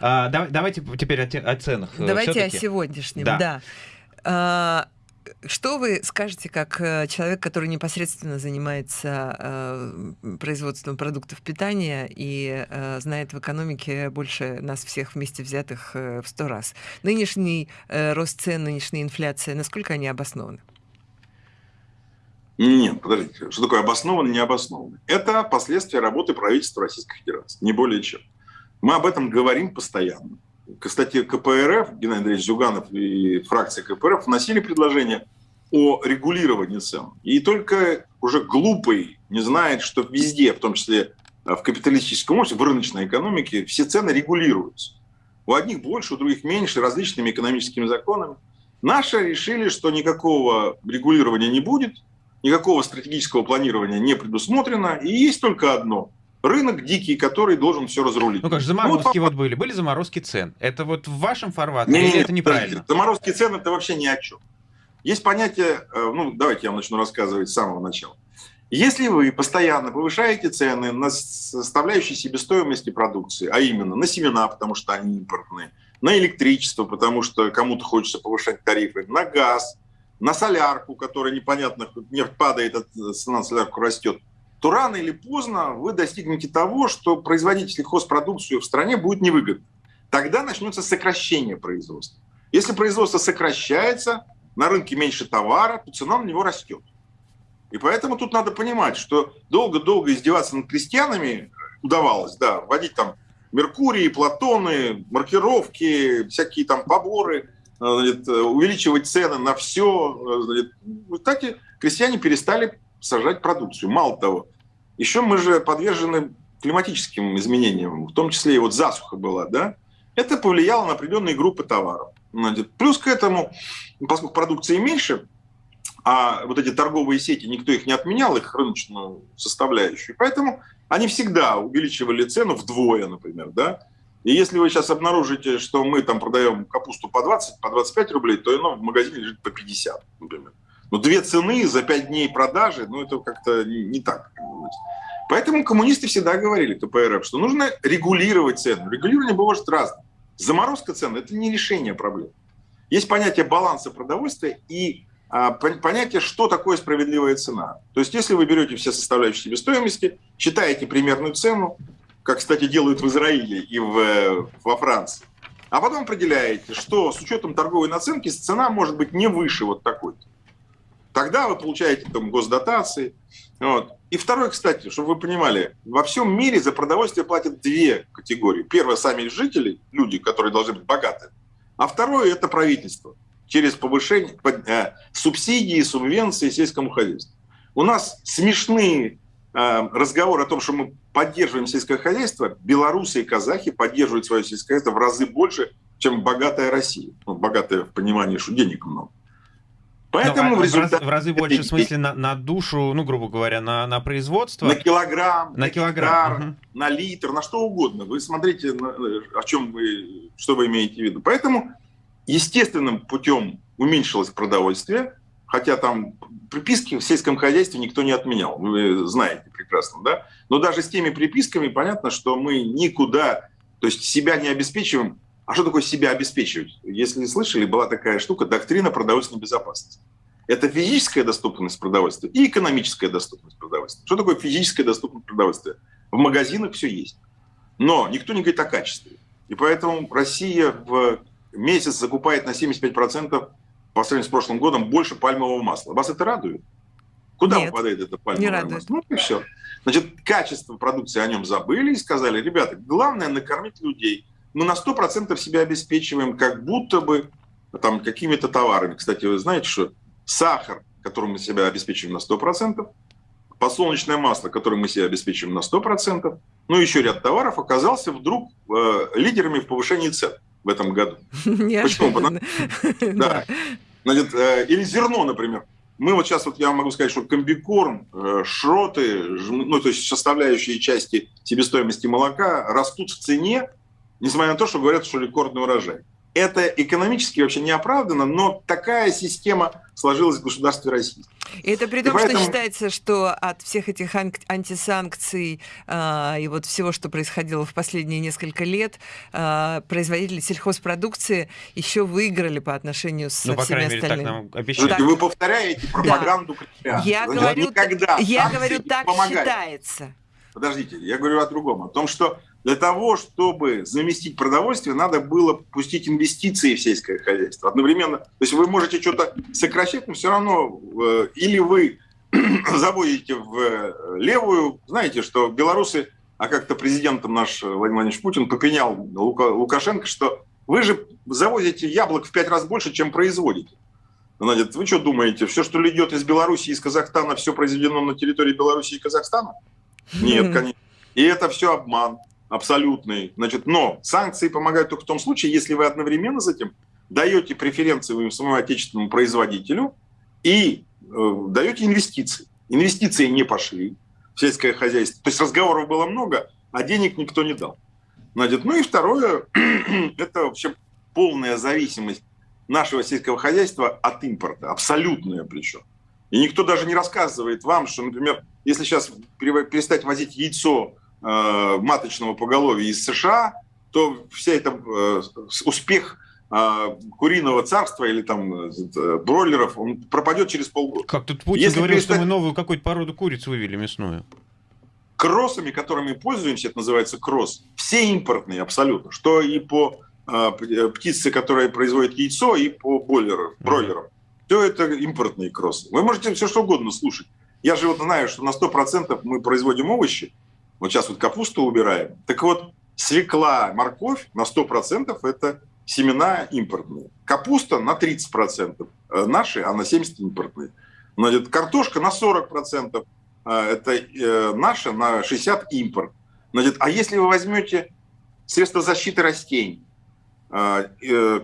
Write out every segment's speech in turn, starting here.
А, давай, давайте теперь о, о ценах. Э, давайте о сегодняшнем, да. да. А, что вы скажете как э, человек, который непосредственно занимается э, производством продуктов питания и э, знает в экономике больше нас всех вместе взятых э, в сто раз? Нынешний э, рост цен, нынешняя инфляция, насколько они обоснованы? Нет, подождите, что такое обоснованно, не обоснованно? Это последствия работы правительства Российской Федерации, не более чем. Мы об этом говорим постоянно. Кстати, КПРФ, Геннадий Андреевич Зюганов и фракция КПРФ вносили предложение о регулировании цен. И только уже глупый не знает, что везде, в том числе в капиталистическом обществе, в рыночной экономике, все цены регулируются. У одних больше, у других меньше, различными экономическими законами. Наши решили, что никакого регулирования не будет, никакого стратегического планирования не предусмотрено, и есть только одно – рынок дикий, который должен все разрулить. Ну как же, заморозки ну, вот, вот были, были заморозки цен. Это вот в вашем формате не, или не, это неправильно? Заморозки цен – это вообще ни о чем. Есть понятие, э, ну давайте я вам начну рассказывать с самого начала. Если вы постоянно повышаете цены на составляющие себестоимости продукции, а именно на семена, потому что они импортные, на электричество, потому что кому-то хочется повышать тарифы, на газ – на солярку, которая непонятно, нефть падает, а цена на солярку растет, то рано или поздно вы достигнете того, что производить сельхозпродукцию в стране будет невыгодно. Тогда начнется сокращение производства. Если производство сокращается, на рынке меньше товара, то цена на него растет. И поэтому тут надо понимать, что долго-долго издеваться над крестьянами удавалось, да, вводить там Меркурии, Платоны, маркировки, всякие там поборы – значит, увеличивать цены на все. В результате крестьяне перестали сажать продукцию. Мало того, еще мы же подвержены климатическим изменениям, в том числе и вот засуха была, да, это повлияло на определенные группы товаров. Плюс к этому, поскольку продукции меньше, а вот эти торговые сети, никто их не отменял, их рыночную составляющую, поэтому они всегда увеличивали цену вдвое, например, да, и если вы сейчас обнаружите, что мы там продаем капусту по 20, по 25 рублей, то оно в магазине лежит по 50, например. Но две цены за 5 дней продажи, ну это как-то не, так. Поэтому коммунисты всегда говорили, КПРФ, что нужно регулировать цену. Регулирование бывает разное. Заморозка цен – это не решение проблем. Есть понятие баланса продовольствия и а, понятие, что такое справедливая цена. То есть если вы берете все составляющие себестоимости, считаете примерную цену, как, кстати, делают в Израиле и в, во Франции. А потом определяете, что с учетом торговой наценки цена может быть не выше вот такой-то. Тогда вы получаете там госдотации. Вот. И второе, кстати, чтобы вы понимали, во всем мире за продовольствие платят две категории. Первое, сами жители, люди, которые должны быть богаты. А второе, это правительство через повышение э, субсидий, субвенций сельскому хозяйству. У нас смешные э, разговоры о том, что мы поддерживаем сельское хозяйство, белорусы и казахи поддерживают свое сельское хозяйство в разы больше, чем богатая Россия. Ну, богатая в понимании, что денег много. Поэтому в, результате... в разы больше, в смысле, на, на душу, ну, грубо говоря, на, на производство? На килограмм, на, на килограмм, гектар, угу. на литр, на что угодно. Вы смотрите, о чем вы, что вы имеете в виду. Поэтому естественным путем уменьшилось продовольствие, хотя там приписки в сельском хозяйстве никто не отменял, вы знаете прекрасно, да? Но даже с теми приписками понятно, что мы никуда, то есть себя не обеспечиваем. А что такое себя обеспечивать? Если не слышали, была такая штука – доктрина продовольственной безопасности. Это физическая доступность продовольствия и экономическая доступность продовольствия. Что такое физическая доступность продовольствия? В магазинах все есть. Но никто не говорит о качестве. И поэтому Россия в месяц закупает на 75% по сравнению с прошлым годом больше пальмового масла. Вас это радует? Куда Нет, попадает это пальмовое не масло? Ну и все. Значит, качество продукции о нем забыли и сказали, ребята, главное накормить людей. Мы на 100% себя обеспечиваем как будто бы там какими-то товарами. Кстати, вы знаете, что сахар, которым мы себя обеспечиваем на 100%, подсолнечное масло, которым мы себя обеспечиваем на 100%, ну и еще ряд товаров оказался вдруг э, лидерами в повышении цен в этом году. Почему? Потому... Да. Значит, э, или зерно, например. Мы вот сейчас, вот я могу сказать, что комбикорм, э, шроты, ну, то есть составляющие части себестоимости молока растут в цене, несмотря на то, что говорят, что рекордный урожай. это экономически вообще не оправдано, но такая система сложилась в государстве России. И это при том, и поэтому... что считается, что от всех этих антисанкций э, и вот всего, что происходило в последние несколько лет, э, производители сельхозпродукции еще выиграли по отношению с ну, всеми мере, остальными. Так нам обещают. Так, Вы повторяете пропаганду да. Я говорю, я говорю, так помогает. считается. Подождите, я говорю о другом, о том, что для того, чтобы заместить продовольствие, надо было пустить инвестиции в сельское хозяйство. Одновременно, то есть вы можете что-то сокращать, но все равно э, или вы заводите в э, левую, знаете, что белорусы, а как-то президентом наш Владимир Владимирович Путин попенял Лука, Лукашенко, что вы же завозите яблок в пять раз больше, чем производите. Значит, вы что думаете, все, что идет из Беларуси, из Казахстана, все произведено на территории Беларуси и Казахстана? Нет, конечно. И это все обман абсолютный. Значит, но санкции помогают только в том случае, если вы одновременно с этим даете преференции своему отечественному производителю и э, даете инвестиции. Инвестиции не пошли в сельское хозяйство. То есть разговоров было много, а денег никто не дал. Значит, ну и второе, это вообще полная зависимость нашего сельского хозяйства от импорта, абсолютная причем. И никто даже не рассказывает вам, что, например, если сейчас перестать возить яйцо маточного поголовья из США, то вся эта э, успех э, куриного царства или там бройлеров, он пропадет через полгода. Как тут Путин Если говорил, перестать... что мы новую какую-то породу куриц вывели мясную. Кроссами, которыми пользуемся, это называется кросс, все импортные абсолютно, что и по птице, которая производит яйцо, и по бойлерам, бройлерам. Mm-hmm. Все это импортные кроссы. Вы можете все что угодно слушать. Я же вот знаю, что на 100% мы производим овощи, вот сейчас вот капусту убираем. Так вот, свекла, морковь на 100% это семена импортные. Капуста на 30% э, наши, а на 70% импортные. Значит, картошка на 40% э, это э, наша, на 60% импорт. Значит, а если вы возьмете средства защиты растений,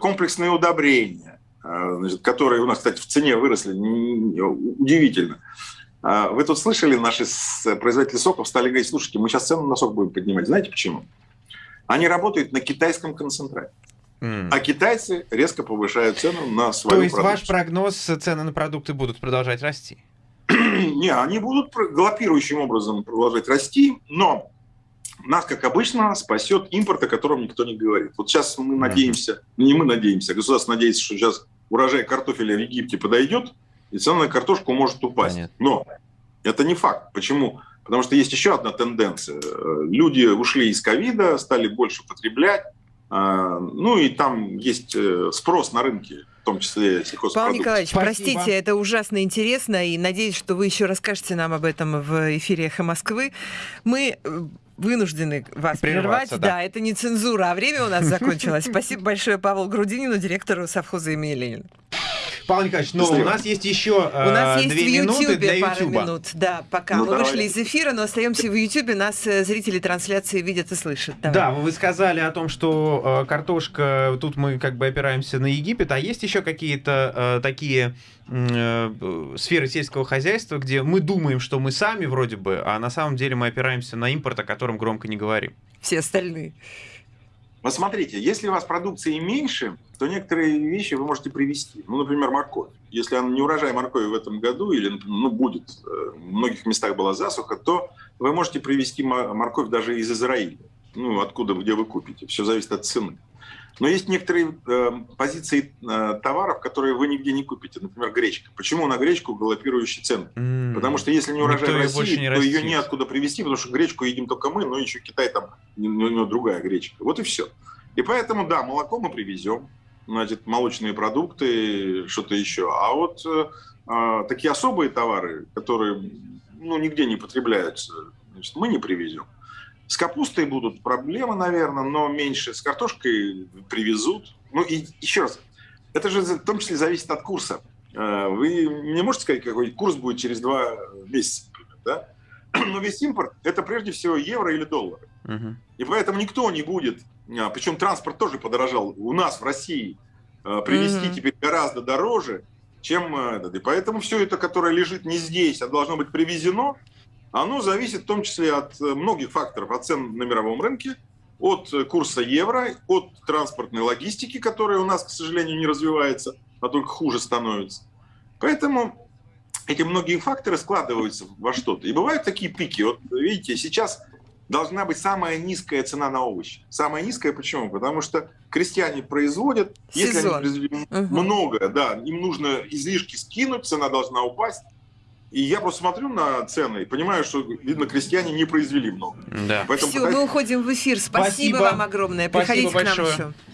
комплексные удобрения, значит, которые у нас, кстати, в цене выросли, удивительно. А, вы тут слышали, наши производители соков стали говорить, слушайте, мы сейчас цену на сок будем поднимать. Знаете почему? Они работают на китайском концентрате. Mm. А китайцы резко повышают цену на свою То есть продукцию. ваш прогноз, цены на продукты будут продолжать расти? Не, они будут галопирующим образом продолжать расти, но нас, как обычно, спасет импорт, о котором никто не говорит. Вот сейчас мы надеемся, не мы надеемся, государство надеется, что сейчас урожай картофеля в Египте подойдет, и цена на картошку может упасть. Понятно. Но это не факт. Почему? Потому что есть еще одна тенденция. Люди ушли из ковида, стали больше потреблять, а, ну и там есть э, спрос на рынке, в том числе сельхозпродукции. Павел Николаевич, Спасибо. простите, это ужасно интересно, и надеюсь, что вы еще расскажете нам об этом в эфире «Эхо Москвы». Мы э, вынуждены вас прервать. Да. да, это не цензура, а время у нас закончилось. Спасибо большое Павлу Грудинину, директору совхоза имени Ленина. Павел Николаевич, но у нас есть еще У нас э, есть две в минуты для пару минут, да, пока ну, мы давай. вышли из эфира, но остаемся в Ютьюбе, нас э, зрители трансляции видят и слышат. Давай. Да, вы сказали о том, что э, картошка, тут мы как бы опираемся на Египет, а есть еще какие-то такие сферы сельского хозяйства, где мы думаем, что мы сами вроде бы, а на самом деле мы опираемся на импорт, о котором громко не говорим. Все остальные. Вот смотрите, если у вас продукции меньше, то некоторые вещи вы можете привести. Ну, например, морковь. Если она не урожай моркови в этом году или ну, будет, э, в многих местах была засуха, то вы можете привезти морковь даже из Израиля. Ну, откуда, где вы купите. Все зависит от цены. Но есть некоторые э, позиции э, товаров, которые вы нигде не купите. Например, гречка. Почему на гречку галопирующие цены? Mm. Потому что если не урожай Никто в России, не то ее неоткуда привезти, потому что гречку едим только мы, но еще Китай там, у него другая гречка. Вот и все. И поэтому, да, молоко мы привезем, значит, молочные продукты, что-то еще. А вот э, э, такие особые товары, которые ну, нигде не потребляются, значит, мы не привезем. С капустой будут проблемы, наверное, но меньше. С картошкой привезут. Ну и еще раз, это же в том числе зависит от курса. Э, вы не можете сказать, какой курс будет через два месяца, да? Но весь импорт – это прежде всего евро или доллары. Угу. И поэтому никто не будет, а, причем транспорт тоже подорожал у нас в России, э, привезти угу. теперь гораздо дороже, чем э, этот. И поэтому все это, которое лежит не здесь, а должно быть привезено, оно зависит в том числе от э, многих факторов, от цен на мировом рынке, от курса евро, от транспортной логистики, которая у нас, к сожалению, не развивается, а только хуже становится. Поэтому эти многие факторы складываются во что-то. И бывают такие пики. Вот видите, сейчас должна быть самая низкая цена на овощи. Самая низкая почему? Потому что крестьяне производят, Сезон. если они произвели угу. много, да, им нужно излишки скинуть, цена должна упасть. И я просто смотрю на цены и понимаю, что, видно, крестьяне не произвели много. Да. Поэтому Все, пытаюсь... мы уходим в эфир. Спасибо, Спасибо. вам огромное. Приходите Спасибо к нам большое. еще.